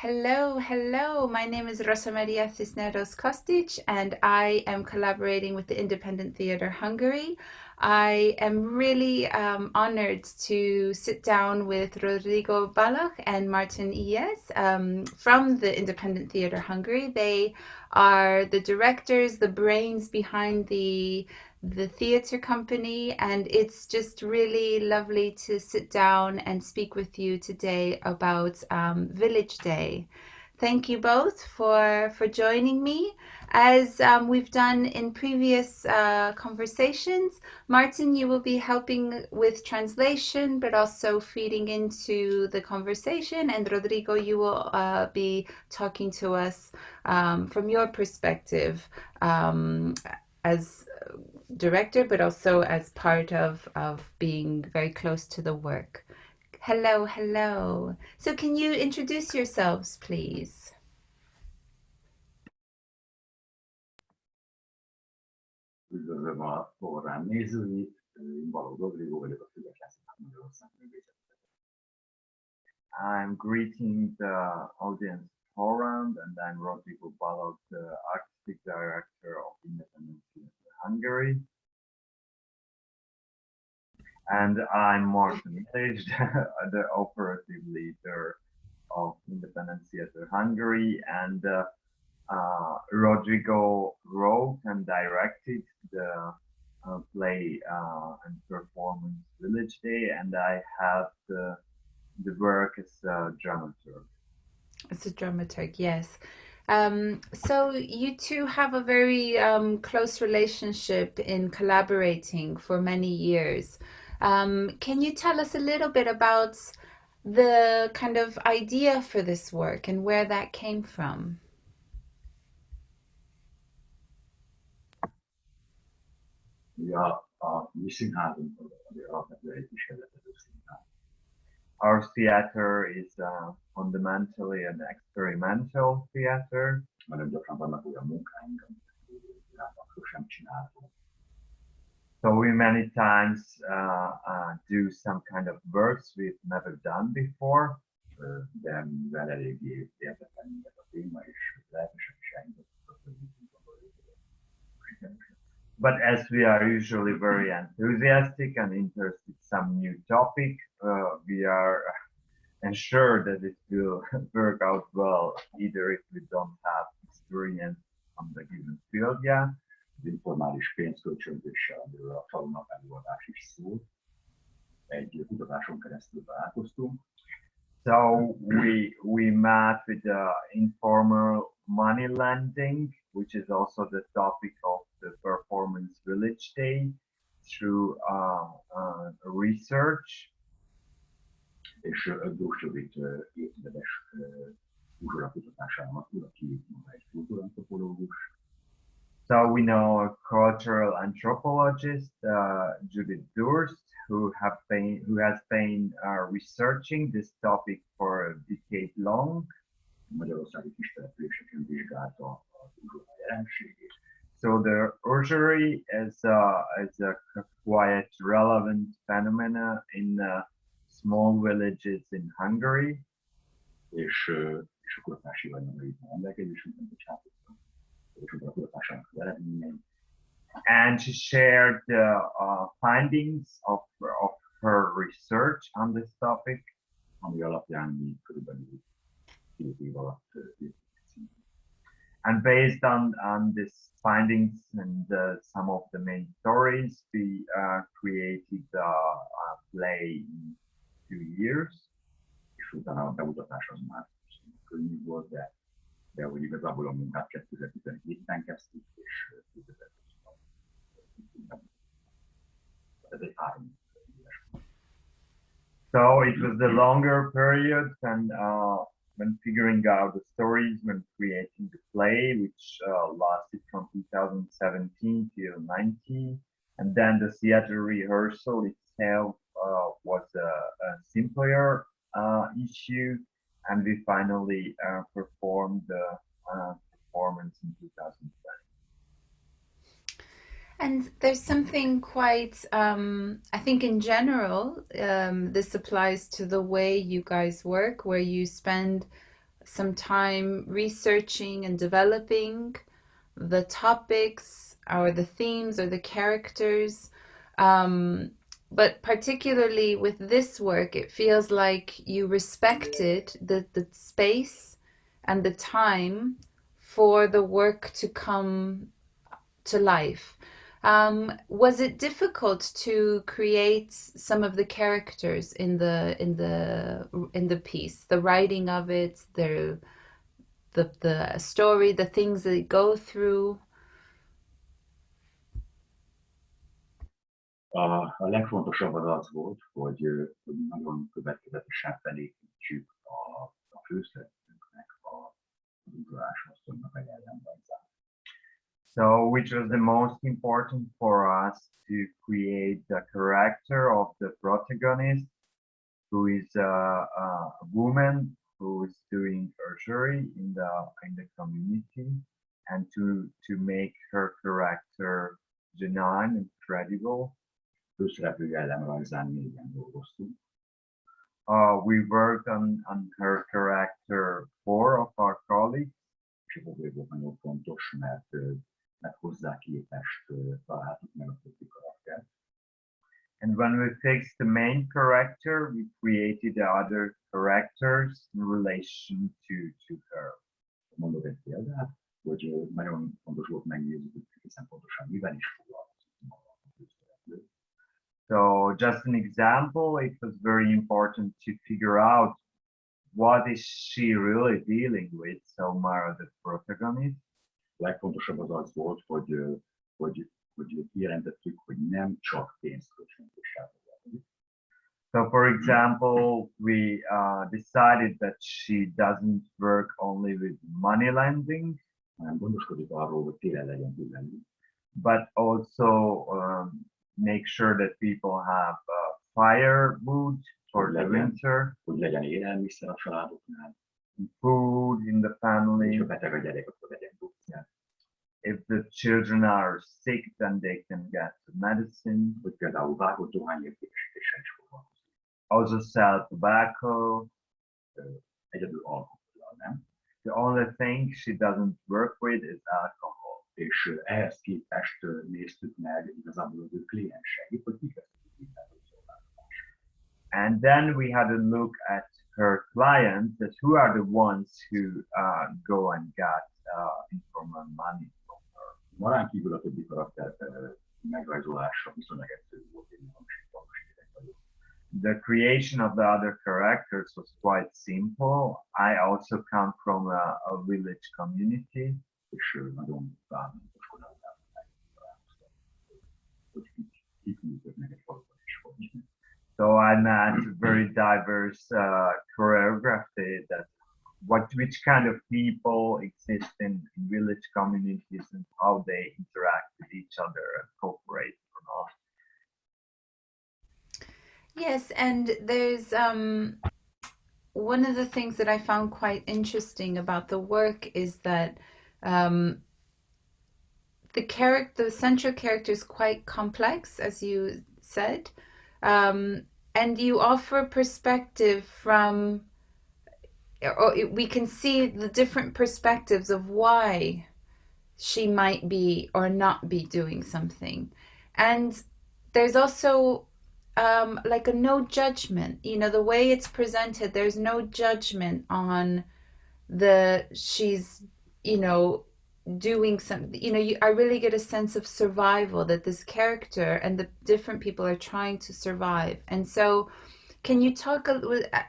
Hello, hello. My name is Rosa Maria Cisneros Kostic, and I am collaborating with the Independent Theatre Hungary. I am really um, honored to sit down with Rodrigo Balogh and Martin Ies um, from the Independent Theatre Hungary. They are the directors, the brains behind the the theatre company and it's just really lovely to sit down and speak with you today about um, Village Day. Thank you both for, for joining me. As um, we've done in previous uh, conversations, Martin, you will be helping with translation, but also feeding into the conversation. And Rodrigo, you will uh, be talking to us um, from your perspective um, as director, but also as part of, of being very close to the work. Hello, hello. So can you introduce yourselves, please? I'm greeting the audience forum and I'm Rodrigo Balogh, the artistic director of Independent Hungary. And I'm Martin Page, the operative leader of Independent Theatre Hungary. And uh, uh, Rodrigo wrote and directed the uh, play uh, and performance Village Day, and I have the, the work as a dramaturg. As a dramaturg, yes. Um, so you two have a very um, close relationship in collaborating for many years. Um, can you tell us a little bit about the kind of idea for this work and where that came from? Ja, a mi our theater is uh, fundamentally an experimental theater. So we many times uh, uh, do some kind of works we've never done before. But as we are usually very enthusiastic and interested in some new topic, uh, we are ensured that it will work out well, either if we don't have experience on the given field yet. Az informális pénzkölcsönzéssel, amiről a falunak előadás is szól, egy kutatáson keresztül találkoztunk. So we we met with the informal money lending, which is also the topic of the Performance Village Day through uh, uh, research. És évtizedes uzsorakutatásának, aki maga egy kultúrantropológus. So we know a cultural anthropologist, uh, Judith Durst, who have been who has been uh, researching this topic for a decade long. So the usury is, uh, is a quite relevant phenomena in uh, small villages in Hungary. És, uh, és a kutatási rendelkezésünkben, And she shared the uh, findings of, of her research on this topic, alatt and based on, on these findings and uh, some of the main stories, we uh, created a, a play in two years. És utána a már könnyű volt, de, de hogy igazából a munkát 2017-ben kezdtük, és 2020-ban ez egy három So it was the longer period and uh, when figuring out the stories, when creating the play, which uh, lasted from 2017 till 19. And then the theater rehearsal itself was a, a simpler uh, issue. And we finally uh, performed the uh, performance in 2020. And there's something quite, um, I think in general, um, this applies to the way you guys work, where you spend some time researching and developing the topics or the themes or the characters. Um, but particularly with this work, it feels like you respected the, the space and the time for the work to come to life. Um, was it difficult to create some of the characters in the in the in the piece, the writing of it, the the the story, the things they go through? A, a legfontosabb az az volt, hogy, hogy nagyon következetesen felépítsük a, a főszereplőknek a, a. So, which was the most important for us to create the character of the protagonist, who is a, a woman who is doing archery in the in the community, and to to make her character genuine and credible. Négyen dolgoztunk. Uh, we worked on, on her character, four of our colleagues. És ez volt nagyon fontos, mert mert hozzá képest találtuk meg a többi karaktert. And when we fixed the main character, we created the other characters in relation to, to her. Mondok egy példát, hogy nagyon fontos volt megnézni, hogy egészen pontosan mivel is foglalkozik maga a főszereplő. So just an example, it was very important to figure out what is she really dealing with, so Mara, the protagonist. legfontosabb az az volt, hogy, hogy, hogy kijelentettük, hogy nem csak pénzkölcsönzéssel So, for example, we uh, decided that she doesn't work only with money lending, hanem gondoskodik arról, hogy télen legyen. But also make sure that people have uh, firewood for the winter. Hogy legyen élelmiszer a családoknál. Food in the family. És a beteg a gyerek, akkor legyen if the children are sick, then they can get medicine. Hogy például vágott Also sell tobacco. Egyedül alkohol, nem? The only thing she doesn't work with is alcohol. És ehhez képest néztük meg igazából az ő klienseit, hogy kik And then we had a look at her clients, that who are the ones who uh, go and get uh, informal money from her. Marán kívül a többi karakter megrajzolása viszonylag egyszerű volt, én The creation of the other characters was quite simple. I also come from a, a village community. So I met very diverse uh, choreography that what which kind of people exist in, in village communities and how they interact with each other and cooperate or not. Yes, and there's um, one of the things that I found quite interesting about the work is that um, the character, the central character is quite complex, as you said, um, and you offer perspective from or we can see the different perspectives of why she might be or not be doing something. And there's also um, like a no judgment, you know, the way it's presented, there's no judgment on the, she's, you know, doing something, you know, you, I really get a sense of survival that this character and the different people are trying to survive. And so, can you talk a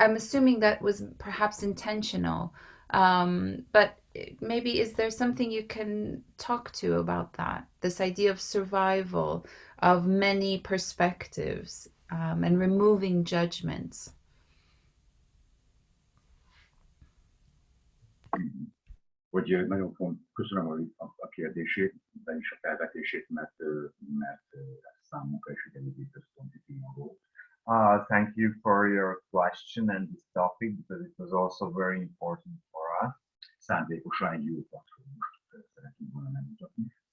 I'm assuming that was perhaps intentional, um, but maybe is there something you can talk to about that? This idea of survival, of many perspectives, um, and removing judgments. Hogy nagyon font, köszönöm a, a kérdését, de is a felvetését, mert, mert számunkra is egy eléggé központi téma volt. Uh, thank you for your question and this topic because it was also very important for us.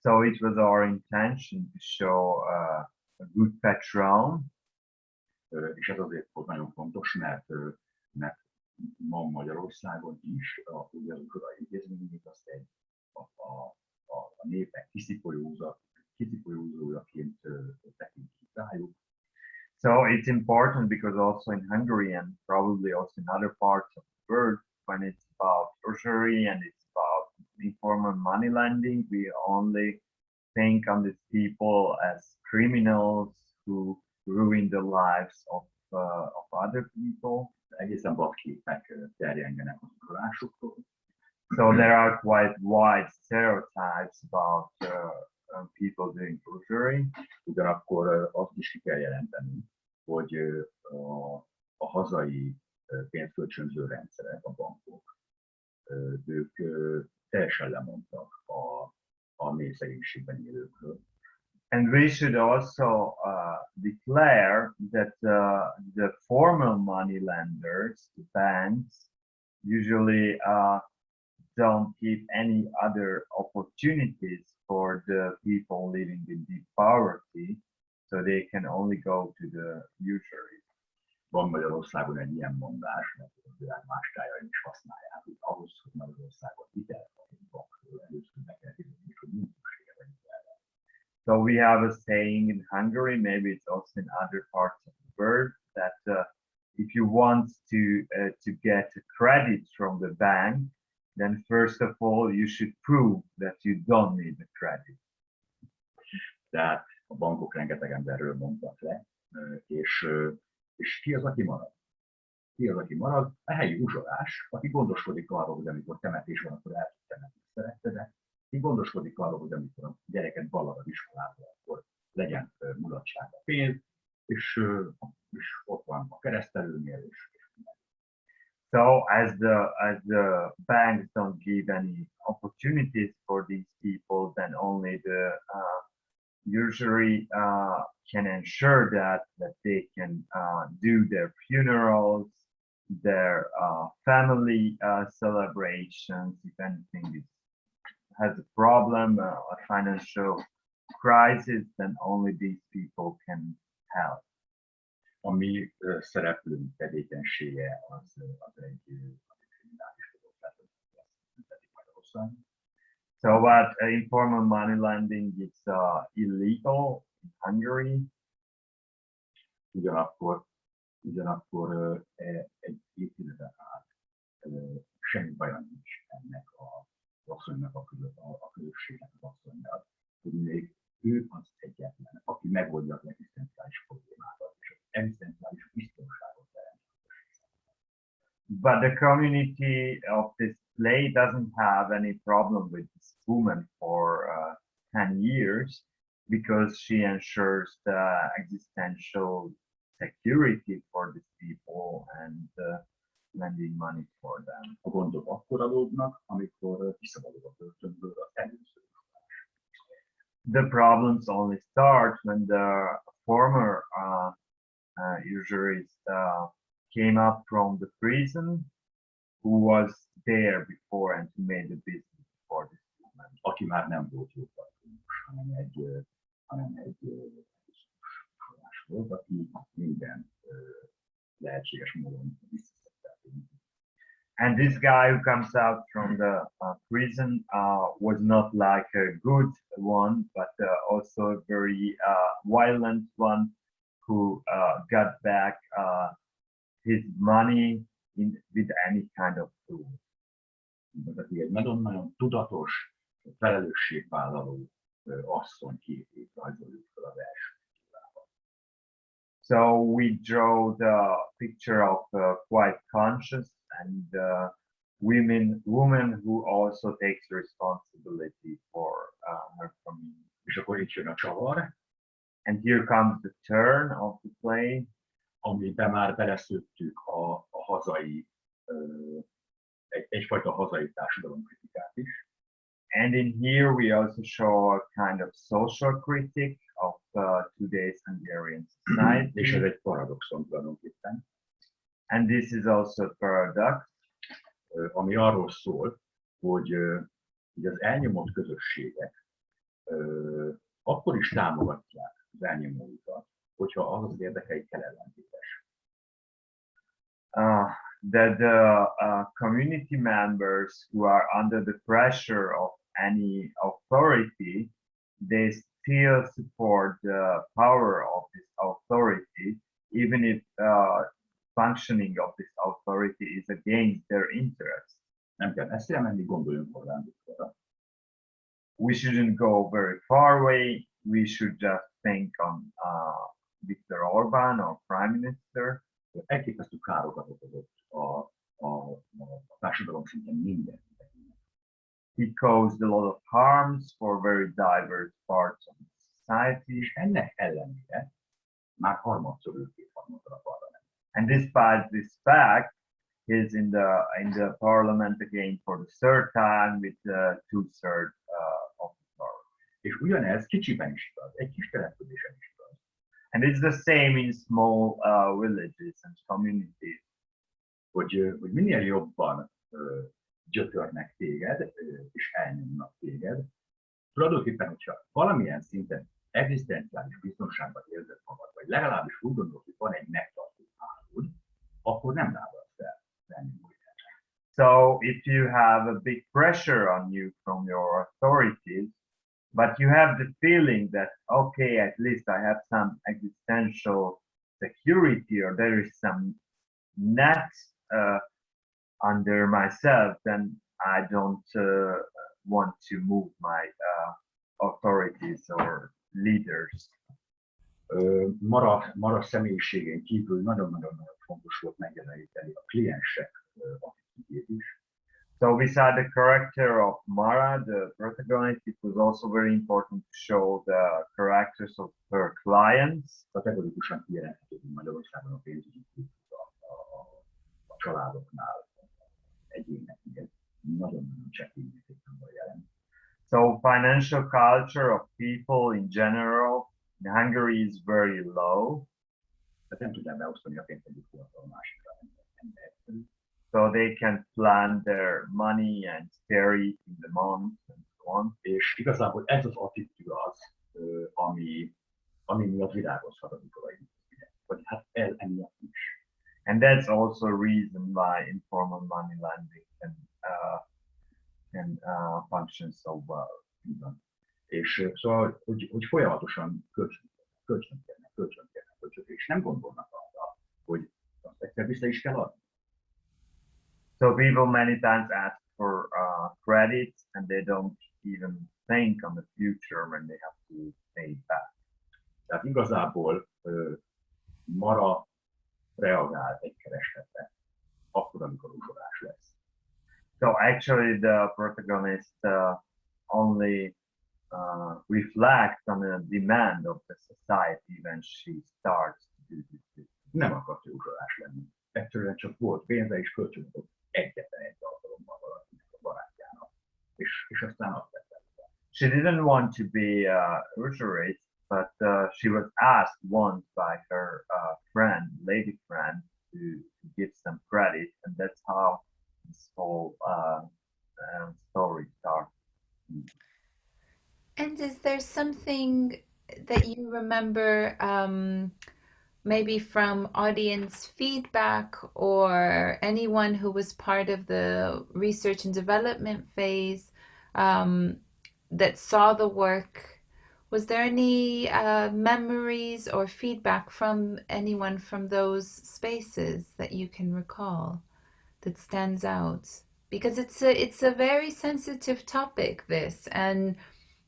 So it was our intention to show uh, a good patron. És ez azért volt nagyon fontos, mert, mert ma Magyarországon is, ugye az azt egy a, a, a, a népek rájuk. So it's important because also in Hungary and probably also in other parts of the world, when it's about usury and it's about informal money lending, we only think on these people as criminals who ruin the lives of, uh, of other people. Egészen vadképek terjengenek az uralásukról. So there are quite wide stereotypes about uh, uh, people doing usury. Ugyanakkor azt is ki kell jelenteni, hogy a, a hazai pénzkölcsönző rendszerek, a bankok, ők teljesen lemondtak a, a mély szegénységben élőkről. And we should also uh, declare that uh, the formal money lenders, the banks, usually uh, don't give any other opportunities for the people living in deep poverty, so they can only go to the usury. Van Magyarországon egy ilyen mondás, mert a világ más is használják, hogy ahhoz, hogy So we have a saying in Hungary, maybe it's also in other parts of the world, that uh, if you want to uh, to get credit from the bank, then first of all you should prove that you don't need the credit. Tehát a bankok rengeteg emberről mondtak le, és, és ki az, aki marad? Ki az, aki marad? A helyi uzsolás, aki gondoskodik arról, hogy amikor temetés van, akkor el tud temetni szerettedet, gondoskodik arról, hogy amikor a gyereket iskolába, akkor legyen pénz, és, és ott van a keresztelőnél, és. So as the as the banks don't give any opportunities for these people, then only the uh, usury uh, can ensure that that they can uh, do their funerals, their uh, family uh, celebrations. If anything is, has a problem, uh, a financial crisis, then only these people can help. A mi ö, szereplőnk tevékenysége az, az egy, az egy kriminális dolog, tehát büntetik Magyarországon. So, what uh, informal money lending is uh, illegal in Hungary. ugyanakkor, ugyanakkor e- egy évtizeden át semmi baja nincs ennek a asszonynak, a, az hogy még ő az egyetlen, aki megoldja az egzisztenciális problémákat, és az egzisztenciális biztonságot teremt. But the community of this play doesn't have any problem with this woman for uh, 10 years because she ensures the existential security for these people and uh, lending money for them. A gondok akkor amikor kiszabadul a börtönből. The problems only start when the former uh, uh, uh, came up from the prison who was there before and who made the business for this woman. aki már nem volt hanem egy, hanem egy forrás volt, aki minden lehetséges módon visszaszedte a pénzt. And this guy who comes out from the uh, prison uh, was not like a good one, but uh, also a very uh, violent one who uh, got back uh, his money in, with any kind of tool. So we draw the picture of quite conscious and uh, women woman who also takes responsibility for uh, her community. És akkor itt jön a csavar, And here comes the turn of the play. amiben már beleszőttük a, a hazai, ö, egy, egyfajta hazai társadalomkritikát is. And in here we also show a kind of social critic of uh, today's Hungarian society. És ez egy paradoxon tulajdonképpen, And this is also a paradox ö, ami arról szól, hogy, hogy az elnyomott közösségek akkor is támogatják az elnyomóikat, hogyha az az érdekeikkel ellentétes. Uh, that the uh, community members who are under the pressure of any authority, they still support the power of this authority, even if uh, functioning of this authority is against their interests. Nem kell gondoljunk Orbán We shouldn't go very far away. We should just think on uh, Viktor Orban, our prime minister. Elképesztő károkat okozott a, a, a társadalom szinten minden. He caused a lot of harms for very diverse parts of society. És ennek ellenére már harmadszor ült kétharmadra a And despite this fact, he's in the in the parliament again for the third time with uh, two thirds uh, of the power. És ugyanez kicsiben is igaz, egy kis településen is igaz. And it's the same in small uh, villages and communities. Hogy, ö, hogy minél jobban ö, gyötörnek téged, ö, és elnyomnak téged, tulajdonképpen, hogyha valamilyen szinten egzisztenciális biztonságban érzed magad, vagy legalábbis úgy gondolod, hogy van egy megtartó hálód, So if you have a big pressure on you from your authorities, but you have the feeling that okay, at least I have some existential security or there is some net uh, under myself, then I don't uh, want to move my uh, authorities or leaders. Mara, Mara személyiségén kívül nagyon-nagyon fontos volt megjeleníteni a kliensek attitűdjét is. So beside the character of Mara, the protagonist, it was also very important to show the characters of her clients. Kategorikusan kijelenthető, hogy Magyarországon a pénzügyi a, a, a családoknál egyéneknél nagyon-nagyon csekély mértékben jelen. So financial culture of people in general in Hungary is very low. Tehát nem tudnám beosztani a pénzt egyik hónapról a másikra. nem. So they can plan their money and spare it in the month and so on. És igazából ez az attitűd az, ami, ami miatt virágozhat az ikolai. Vagy hát el emiatt is. And that's also a reason why informal money lending can uh, can uh, function so well. És szóval, hogy, hogy folyamatosan kölcsön, kölcsön kérnek, kölcsön kérnek, kölcsön kérnek, és nem gondolnak arra, hogy azt egyszer vissza is kell adni. So people many times ask for uh, credits and they don't even think on the future when they have to pay back. Tehát igazából ö, Mara reagál egy keresletre, akkor, amikor uzsolás lesz. So actually, the protagonist uh, only uh, reflects on the demand of the society when she starts to do this. Nem akart ő uzsolás lenni. Egyszerűen csak volt pénze, és kölcsönadott egyetlen egy alkalommal valakinek a barátjának. És, és aztán azt tette. She didn't want to be uh, usurate, but uh, she was asked once by her uh, friend, lady friend, to, to give some credit, and that's how this whole uh, um, story starts. And is there something that you remember, um, maybe from audience feedback or anyone who was part of the research and development phase um, that saw the work? Was there any uh, memories or feedback from anyone from those spaces that you can recall that stands out? Because it's a it's a very sensitive topic, this, and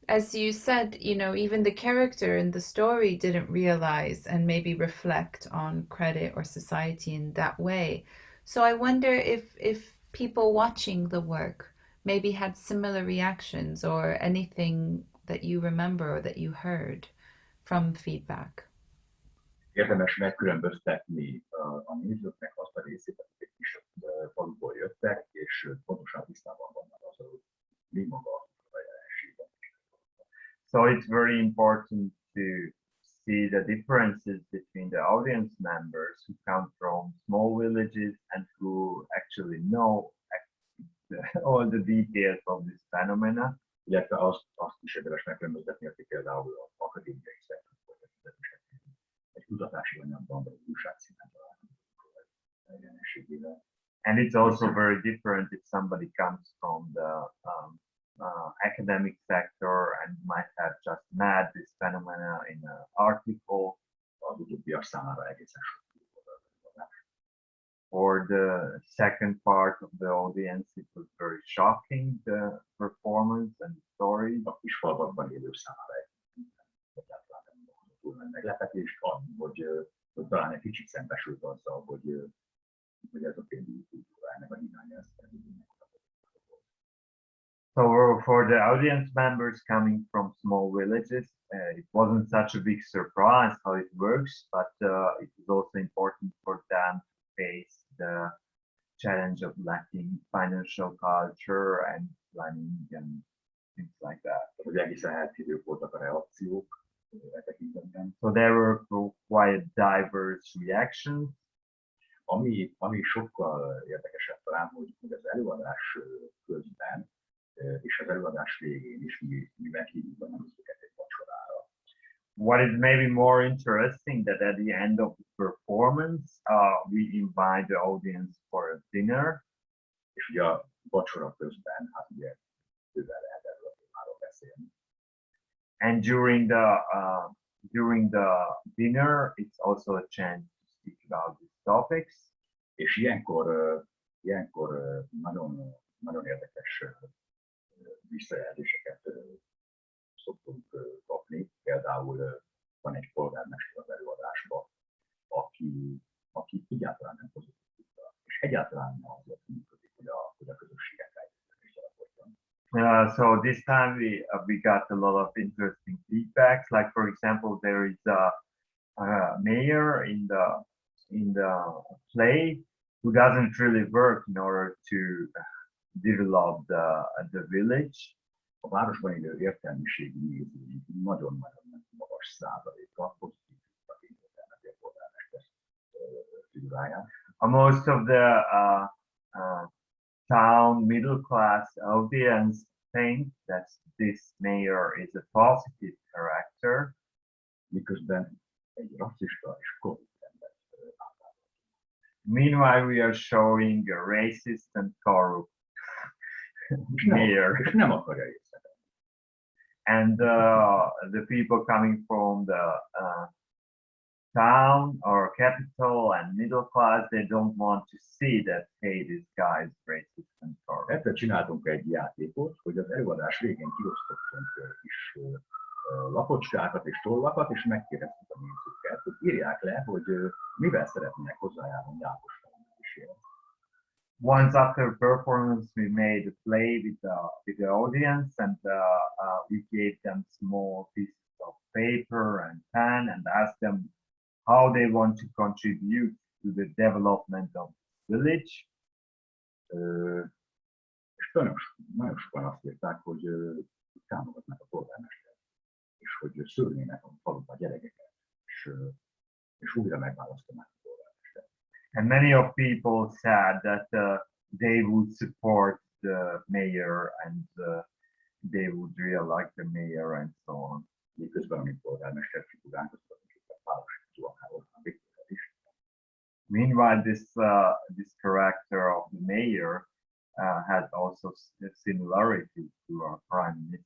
as you said, you know, even the character in the story didn't realize and maybe reflect on credit or society in that way. So I wonder if if people watching the work maybe had similar reactions or anything that you remember or that you heard from feedback. Érdemes megkülönböztetni uh, a nézőknek azt a részét, akik kis uh, faluból jöttek, és uh, pontosan tisztában vannak az, hogy mi maga a. So it's very important to see the differences between the audience members who come from small villages and who actually know all the details of this phenomena. Illetve azt, azt is érdemes megkülönböztetni, akik például az akadémiai. Egy kutatási anyagban, vagy találkozunk. And it's also very different if somebody comes from the um, uh, academic sector and might have just met this phenomena in an article. Egészen For the second part of the audience, it was very shocking, the performance and story. A kis élő számára nem meglepetés, annyi, hogy, hogy talán egy kicsit szembesült azzal, hogy, hogy ez a pénzügyi kultúrának a irány, ez So for the audience members coming from small villages, uh, it wasn't such a big surprise how it works, but uh, it was also important for them to face the challenge of lacking financial culture and planning and things like that. So there were quite diverse reactions. Ami, ami sokkal érdekesebb talán, hogy az előadás közben és az előadás végén is mi, mi meghívjuk a nemzeteket egy vacsorára. What is maybe more interesting that at the end of the performance, uh, we invite the audience for a dinner. És ugye a vacsora közben, hát ugye bőven lehet erről a témáról beszélni. And during the uh, during the dinner, it's also a chance to speak about these topics. És ilyenkor, uh, ilyenkor uh, nagyon, nagyon érdekes visszajelzéseket szoktunk kapni. Például van egy polgármester az előadásban, aki, aki egyáltalán nem pozitív, és egyáltalán nem azért működik, a, a Uh, so this time we uh, we got a lot of interesting feedbacks. Like for example, there is a, a mayor in the in the play who doesn't really work in order to develop the, the village. A városban élő értelmiségi nagyon-nagyon magas százaléka pozitív figuráját. Most of the uh, uh, town middle class audience think that this mayor is a positive character. Miközben egy rasszista és korrupt Meanwhile, we are showing a racist and corrupt mayor. and uh, the people coming from the uh, town or capital and middle class, they don't want to see that, hey, this guy is racist and corrupt. Egyszer csináltunk egy játékot, hogy az előadás végén kiosztottunk kis lapocskákat és tollakat, és megkérdeztük a nézőket, hogy írják le, hogy mivel szeretnének hozzájárulni Jákos once after performance, we made a play with the, with the audience and uh, uh, we gave them small pieces of paper and pen and asked them how they want to contribute to the development of the village. Uh, és nagyon, sokan azt írták, hogy uh, támogatnak a polgármester, és hogy szülnének a faluba gyerekeket, és, uh, és újra megválasztanák and many of people said that uh, they would support the mayor and uh, they would really like the mayor and so on. Meanwhile, this uh, this character of the mayor uh, has also similarity to our prime minister.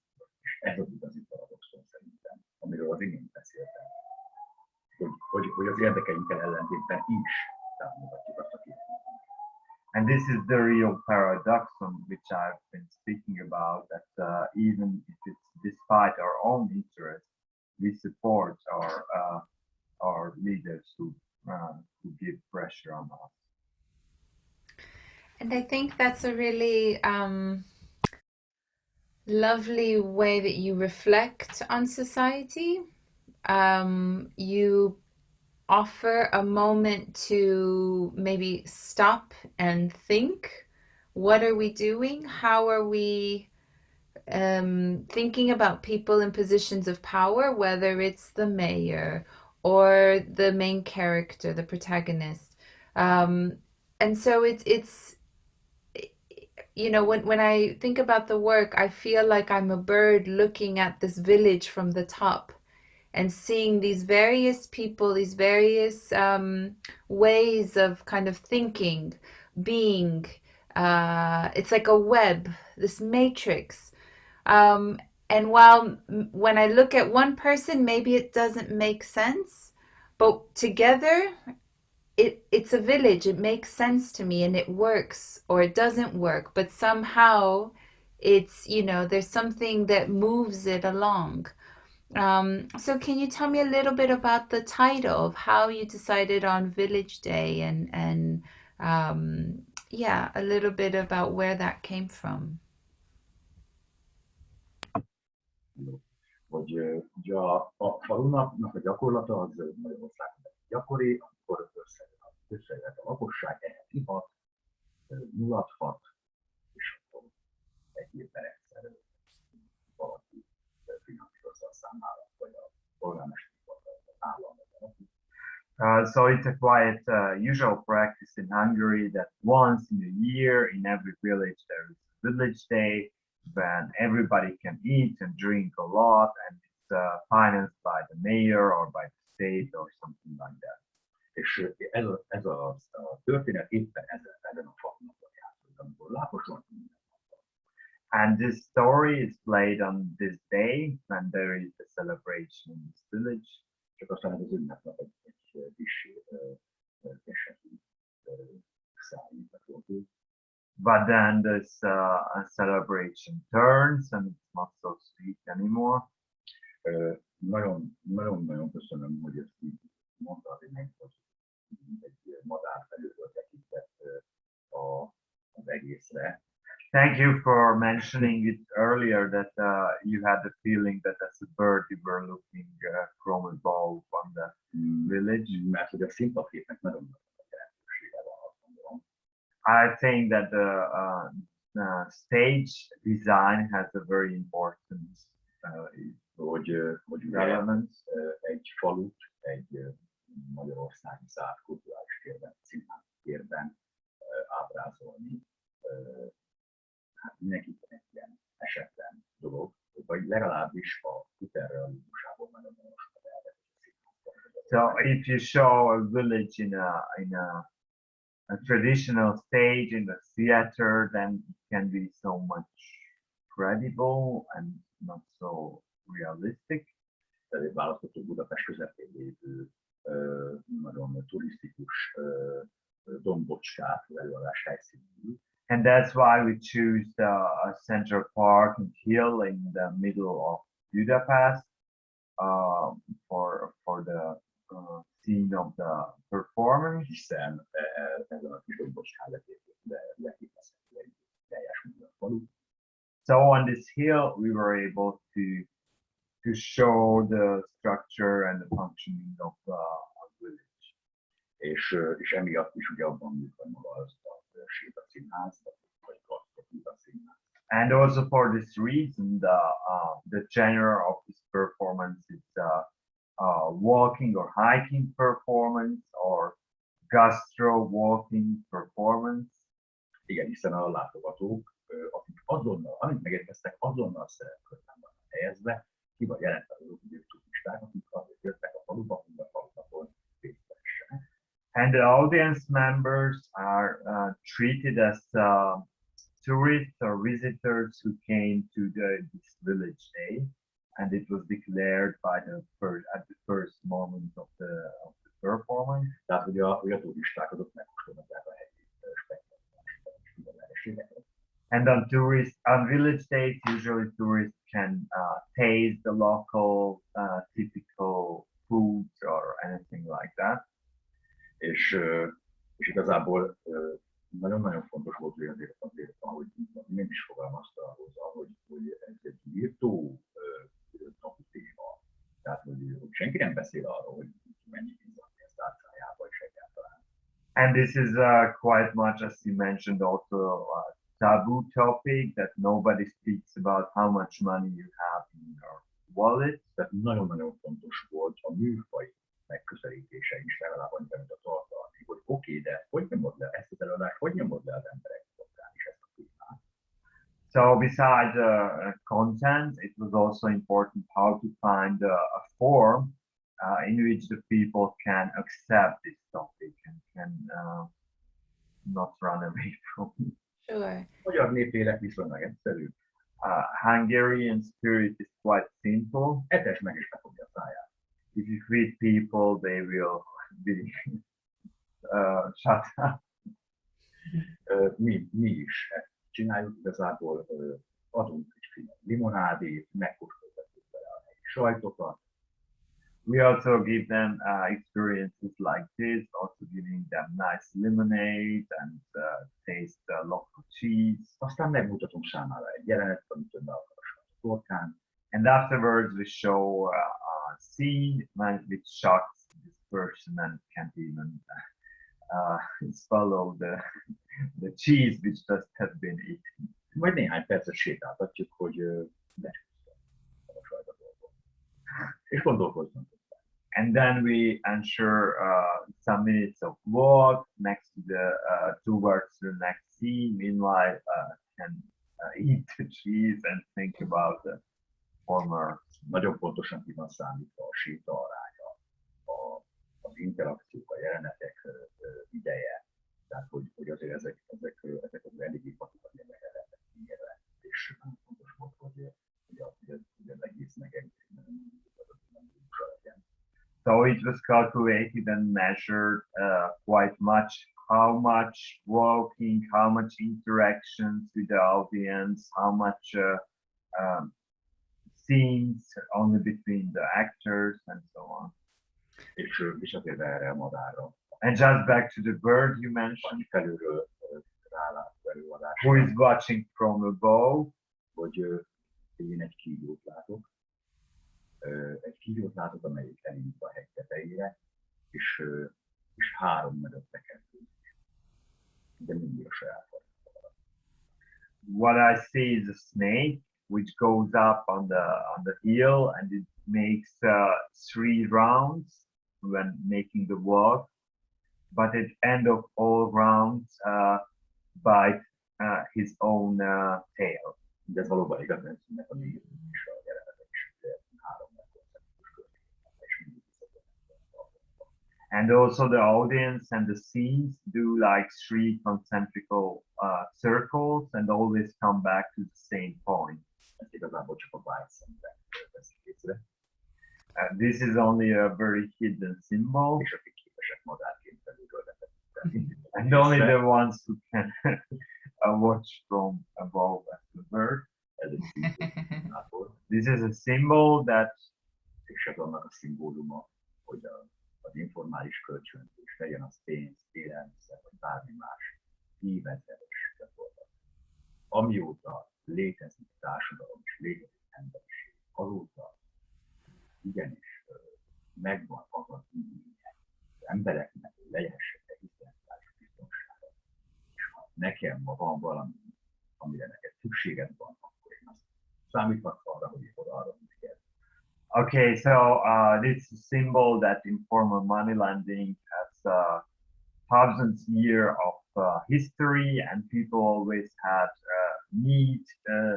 And this is the real paradoxon which I've been speaking about, that uh, even if it's despite our own interests, we support our uh, our leaders who uh, who on. And I think that's a really um, lovely way that you reflect on society. Um, you offer a moment to maybe stop and think what are we doing how are we um, thinking about people in positions of power whether it's the mayor or the main character the protagonist um, and so it's it's you know when, when i think about the work i feel like i'm a bird looking at this village from the top and seeing these various people, these various um, ways of kind of thinking, being. Uh, it's like a web, this matrix. Um, and while when I look at one person, maybe it doesn't make sense, but together, it it's a village. It makes sense to me, and it works or it doesn't work. But somehow, it's you know there's something that moves it along. Um, so can you tell me a little bit about the title of how you decided on Village Day and and um, yeah, a little bit about where that came from? Hogy ugye a, a falunapnak a gyakorlata az Magyarországon gyakori, amikor ihat, mulathat, és akkor egy évben egyszer valaki finanszírozza a számára, vagy a polgármester, vagy az állam, Uh, so it's a quite uh, usual practice in Hungary that once in a year in every village there is a village day when everybody can eat and drink a lot and it's uh, financed by the mayor or by the state or something like that. És ez a, ez a, a történet éppen ezen, a játszott, amikor And this story is played on this day when there is a celebration in this village. Csak aztán az egy, egy kis szállítható. But then this uh, celebration turns and it's not so sweet anymore. Nagyon, nagyon-nagyon köszönöm, hogy ezt így mondtad, hogy egy madár felülről tekintett a, az egészre. Thank you for mentioning it earlier that uh, you had the feeling that as a bird you were looking uh, from above on the village. Mert hogy a szimpaképnek nagyon nagy jelentősége van, azt gondolom. I think that the uh, uh, stage design has a very important uh, hogy, hogy ugye relevance. egy falut, egy Magyarországi kulturális térben, színház térben ábrázolni, hát mindenképpen egy ilyen esetlen dolog, vagy legalábbis a hiperrealizmusából elvett. So if you show a village in a in a, a traditional stage in the theater, then it can be so much credible and not so realistic. Választható Budapest közepén lévő nagyon turisztikus dombocskát előadás helyszínű. And that's why we choose the uh, Central Park and Hill in the middle of Budapest uh, for for the uh, scene of the performance. Hiszen ezen a kis dombocskán leképezhető egy teljes. So on this hill, we were able to to show the structure and the functioning of of village. És, és emiatt is ugye abban az a Séta Színház, vagy Színház. And also for this reason, the uh, the genre of this performance is uh, uh, walking or hiking performance or gastro walking performance. Igen, hiszen a látogatók, akik azonnal, amint megérkeztek, azonnal szerepkörben vannak helyezve, turisták, akik jöttek a faluba, hogy a. And the audience members are uh, treated as uh, tourists or visitors who came to the, this village day. And it was declared by the first, at the first moment of the, of the performance. Tehát, hogy a, hogy a turisták azok a helyi spektakuláris And on tourist, on village days, usually tourists uh, taste the local uh, typical foods or anything like that. És, és igazából nagyon-nagyon fontos volt, azért, nem is fogalmazta hozzá, hogy, hogy ez egy írtó téma. Tehát, hogy, hogy senki nem beszél arról, hogy mennyi van egyáltalán. And this is uh, quite much, as you mentioned, also a taboo topic that nobody speaks about how much money you nagyon-nagyon fontos volt a műfaj megközelítése is legalább annyira, mint a tartalmi, hogy oké, okay, de hogy nyomod le ezt az előadást, hogy nyomod le az emberek is ezt a témát. So besides uh, content, it was also important how to find a, a form uh, in which the people can accept this topic and can uh, not run away from it. Sure. Magyar népélek viszonylag egyszerű, Uh, Hungarian spirit is quite simple. etes meg is befogja a száját. If you feed people, they will be uh, shut up. Ö, Mi, mi is csináljuk, igazából ö, adunk egy finom limonádét, megkóstoltatjuk vele a helyi sajtokat, We also give them uh, experiences like this, also giving them nice lemonade and uh, taste uh, local cheese. aztán megmutatom számára egy jelenetet, amit ön be akar a sajtot And afterwards, we show uh, a scene shocks this person and can't even uh, swallow the the cheese which just has been eaten. Majd néhány percet sétáltatjuk, hogy ö, becsúsztam a sajtotból. És gondolkozzunk. And then we ensure uh, some minutes of walk next to the uh, towards the next scene. Meanwhile, uh, can uh, eat the cheese and think about the former. Nagyon pontosan ki van számítva a séta aránya, a, az interakciók, a jelenetek ideje. Tehát, hogy, hogy azért ezek, ezek, ezek az eléggé patikat érdekelhetnek mérve. És nagyon fontos volt, hogy, hogy, a, hogy, az, hogy az egész megengedjen. So it was calculated and measured uh, quite much. How much walking, how much interactions with the audience, how much uh, um, scenes only between the actors, and so on. És, azért erre a madárra, And just back to the bird you mentioned, felülről ö, rálátó előadás, who is watching from above. hogy én egy kígyót látok. Egy kígyót látok, amelyik elindul a hegy tetejére, és, és három mögötte kezdődik. De mindig a saját. What I see is a snake which goes up on the on the hill and it makes uh, three rounds when making the walk. But at end of all rounds, uh, bite uh, his own uh, tail. De ez valóban igaz, mert ennek a négy is a jelenetek három megkoncentrikus történet, és mindig visszatérnek. And also the audience and the scenes do like three concentrical uh, circles and always come back to the same point. Ezt igazából csak a bite szemben veszik észre, Uh, this is only a very hidden symbol, és akik képesek madárként belülről and only the ones who can uh, watch from above as the bird. Ez This is a symbol that és ez annak a szimbóluma, hogy a, az informális kölcsönzés, legyen az pénz, élelmiszer, vagy bármi más, évezredes gyakorlat. Amióta létezik társadalom és létezik emberiség, azóta igenis megvan az az igénye az embereknek, lehessenek egzisztenciális biztonsága. És ha nekem ma van valami, amire neked szükséged van, akkor én azt számíthatsz arra, hogy én oda arra neked. Okay, so uh, this symbol that informal money lending has uh, thousands year of uh, history, and people always had uh, need uh,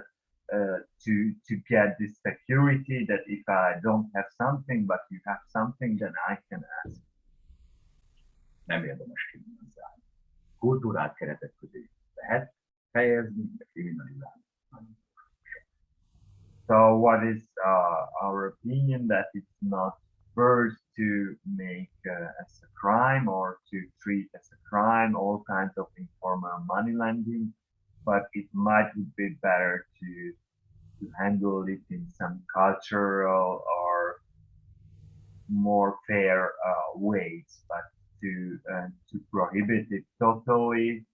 uh, to to get this security that if I don't have something, but you have something, then I can ask. Nem érdemes kriminalizálni. Kultúrát keretek közé lehet fejezni, de kriminalizálni. So, what is uh, our opinion that it's not first to make as a crime or to treat as a crime all kinds of informal money lending, but it might be better to to handle it in some cultural or more fair uh, ways, but to uh, to prohibit it totally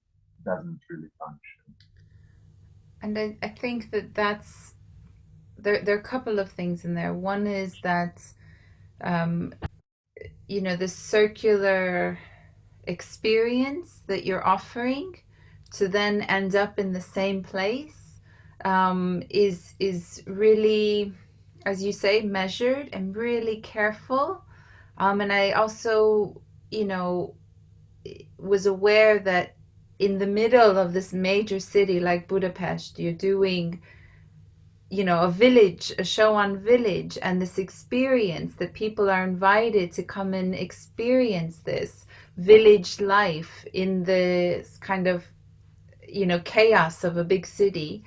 doesn't really function. And I, I think that that's there. There are a couple of things in there. One is that, um, you know, the circular experience that you're offering to then end up in the same place um, is is really, as you say, measured and really careful. Um, and I also, you know, was aware that in the middle of this major city like Budapest, you're doing, you know, a village, a show on village, and this experience that people are invited to come and experience this village life in the kind of you know chaos of a big city.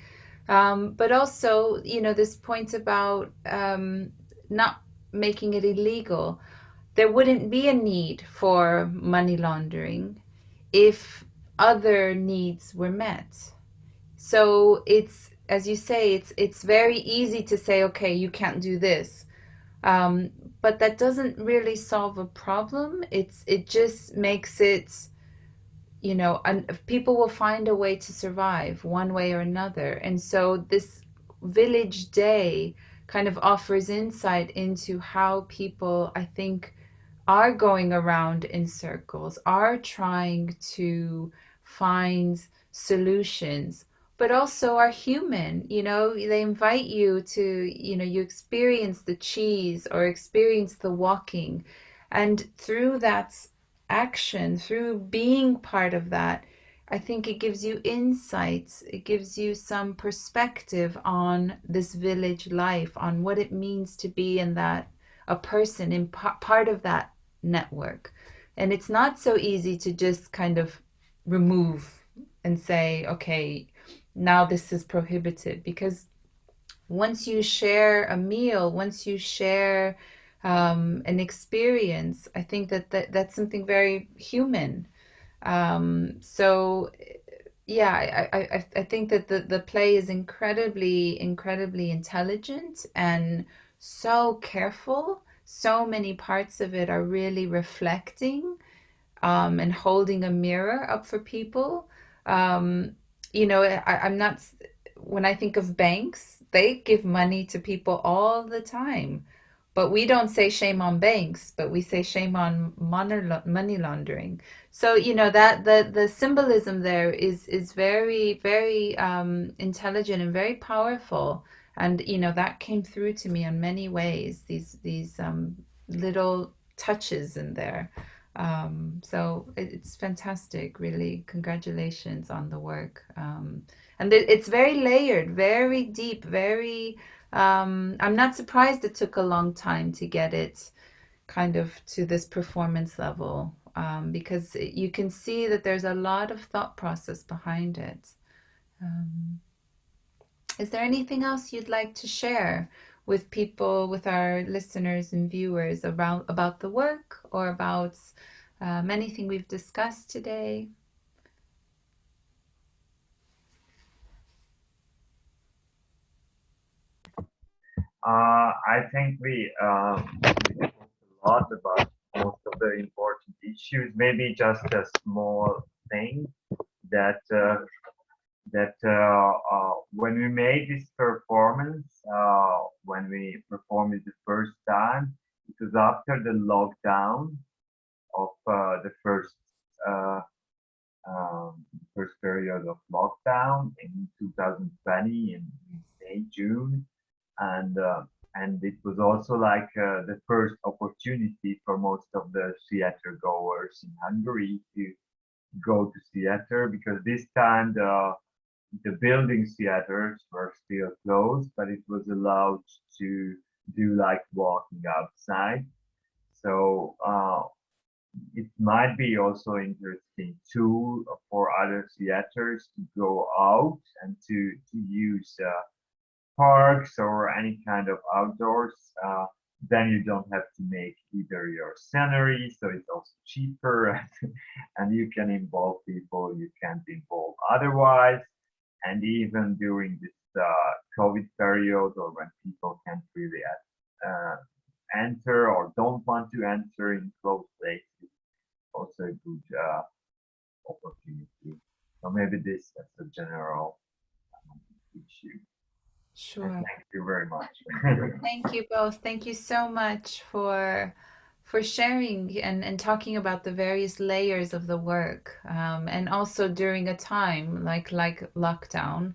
Um, but also you know this point about um, not making it illegal there wouldn't be a need for money laundering if other needs were met. So it's as you say it's it's very easy to say okay you can't do this. Um, but that doesn't really solve a problem it's it just makes it you know, and people will find a way to survive one way or another. And so this village day kind of offers insight into how people, I think, are going around in circles, are trying to find solutions, but also are human. You know, they invite you to, you know, you experience the cheese or experience the walking. And through that action, through being part of that, I think it gives you insights. It gives you some perspective on this village life, on what it means to be in that, a person in part of that network. And it's not so easy to just kind of remove and say, okay, now this is prohibited. Because once you share a meal, once you share um, an experience. I think that, that that's something very human. Um, so yeah, I, I, I think that the, the play is incredibly, incredibly intelligent and so careful. So many parts of it are really reflecting um, and holding a mirror up for people. Um, you know, I, I'm not, when I think of banks, they give money to people all the time. But we don't say shame on banks, but we say shame on money laundering. So you know that the the symbolism there is is very very um, intelligent and very powerful, and you know that came through to me in many ways. These these um, little touches in there. Um, so it's fantastic, really. Congratulations on the work. Um, and it's very layered, very deep, very um, I'm not surprised it took a long time to get it kind of to this performance level um, because you can see that there's a lot of thought process behind it. Um, is there anything else you'd like to share with people, with our listeners and viewers around about the work or about um, anything we've discussed today? Uh, I think we, um, we talked a lot about most of the important issues. Maybe just a small thing that uh, that uh, uh when we made this performance, uh, when we performed it the first time, it was after the lockdown of uh, the first um, first period of lockdown in 2020 in May June. And uh, and it was also like uh, the first opportunity for most of the theater goers in Hungary to go to theater because this time the the building theaters were still closed, but it was allowed to do like walking outside. So uh, it might be also interesting too for other theaters to go out and to to use uh, parks or any kind of outdoors, uh, then you don't have to make either your scenery, so it's also cheaper, and you can involve people you can't involve otherwise. And even during this uh, COVID period, or when people can't really uh, enter or don't want to enter in closed places, also a good uh, opportunity. So maybe this as a general um, issue. Sure. Thank you very much. Thank you both. Thank you so much for for sharing and, and talking about the various layers of the work um, and also during a time like like lockdown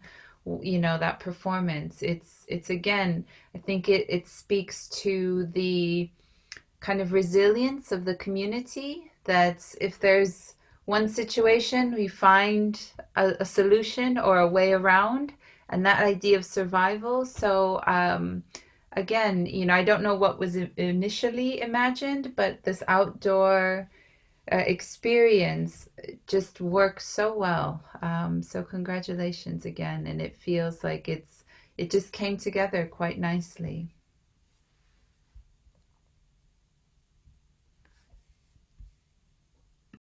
you know that performance it's it's again i think it, it speaks to the kind of resilience of the community that if there's one situation we find a, a solution or a way around and that idea of survival. So um, again, you know, I don't know what was initially imagined, but this outdoor uh, experience just works so well. Um, so congratulations again, and it feels like it's it just came together quite nicely.